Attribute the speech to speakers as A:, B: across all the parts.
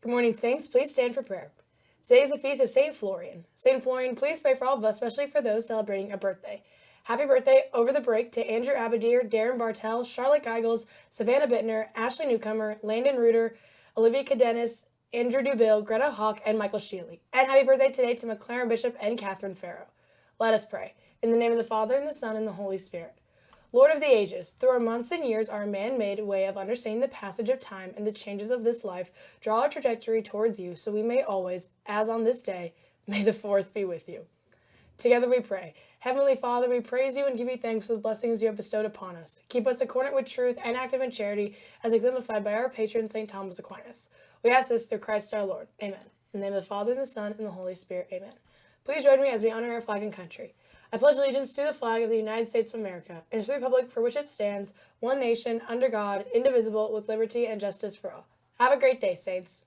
A: Good morning, Saints. Please stand for prayer. Today is the feast of St. Florian. St. Florian, please pray for all of us, especially for those celebrating a birthday. Happy birthday over the break to Andrew Abadir, Darren Bartel, Charlotte Geigels, Savannah Bittner, Ashley Newcomer, Landon Reuter, Olivia Cadenas, Andrew Dubil, Greta Hawk, and Michael Sheely. And happy birthday today to McLaren Bishop and Catherine Farrow. Let us pray. In the name of the Father, and the Son, and the Holy Spirit. Lord of the ages, through our months and years, our man-made way of understanding the passage of time and the changes of this life, draw our trajectory towards you, so we may always, as on this day, may the fourth be with you. Together we pray. Heavenly Father, we praise you and give you thanks for the blessings you have bestowed upon us. Keep us accordant with truth and active in charity, as exemplified by our patron, St. Thomas Aquinas. We ask this through Christ our Lord. Amen. In the name of the Father, and the Son, and the Holy Spirit. Amen. Please join me as we honor our flag and country. I pledge allegiance to the flag of the United States of America and to the republic for which it stands, one nation, under God, indivisible, with liberty and justice for all. Have a great day, Saints.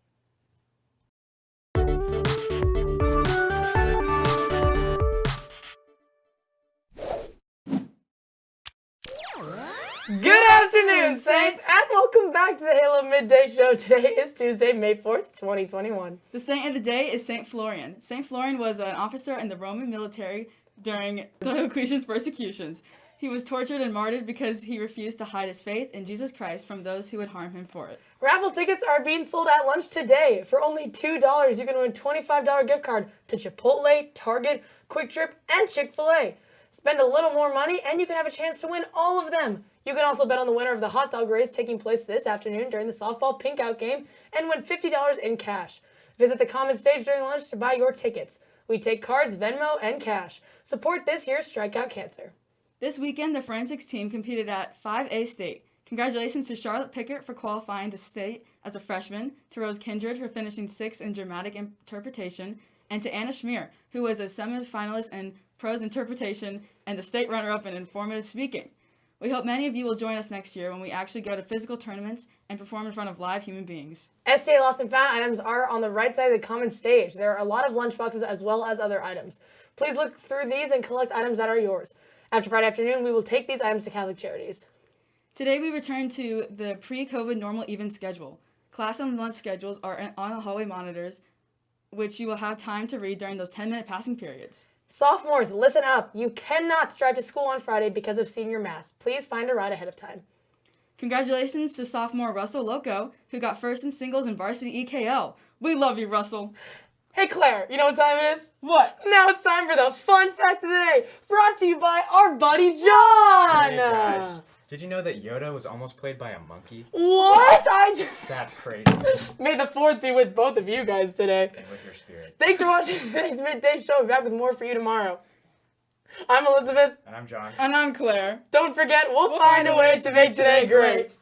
A: Good afternoon, Saints, and welcome back to the Halo Midday Show. Today is Tuesday, May 4th, 2021.
B: The saint of the day is Saint Florian. Saint Florian was an officer in the Roman military during Diocletian's persecutions. He was tortured and martyred because he refused to hide his faith in Jesus Christ from those who would harm him for it.
A: Raffle tickets are being sold at lunch today. For only $2, you can win a $25 gift card to Chipotle, Target, QuikTrip, and Chick-fil-A. Spend a little more money and you can have a chance to win all of them. You can also bet on the winner of the hot dog race taking place this afternoon during the softball pink out game and win $50 in cash. Visit the common stage during lunch to buy your tickets. We take cards, Venmo, and cash. Support this year's Strikeout Cancer.
B: This weekend, the forensics team competed at 5A State. Congratulations to Charlotte Pickert for qualifying to state as a freshman, to Rose Kindred for finishing sixth in dramatic interpretation, and to Anna Schmier, who was a semi-finalist in prose interpretation and the state runner-up in informative speaking. We hope many of you will join us next year when we actually go to physical tournaments and perform in front of live human beings.
A: STA Lost and Found items are on the right side of the common stage. There are a lot of lunchboxes as well as other items. Please look through these and collect items that are yours. After Friday afternoon, we will take these items to Catholic Charities.
B: Today we return to the pre-COVID normal even schedule. Class and lunch schedules are on the hallway monitors, which you will have time to read during those 10-minute passing periods.
A: Sophomores, listen up. You cannot drive to school on Friday because of senior mass. Please find a ride ahead of time.
B: Congratulations to sophomore Russell Loco, who got first in singles in varsity EKL. We love you, Russell.
A: Hey Claire, you know what time it is?
B: What?
A: Now it's time for the fun fact of the day, brought to you by our buddy John!
C: Hey guys, did you know that Yoda was almost played by a monkey?
A: What? I just...
C: That's crazy.
A: May the fourth be with both of you guys today.
C: And with your spirit.
A: Thanks for watching today's midday show. We'll be back with more for you tomorrow. I'm Elizabeth.
C: And I'm John.
B: And I'm Claire.
A: Don't forget, we'll, we'll find, find a way to make today great.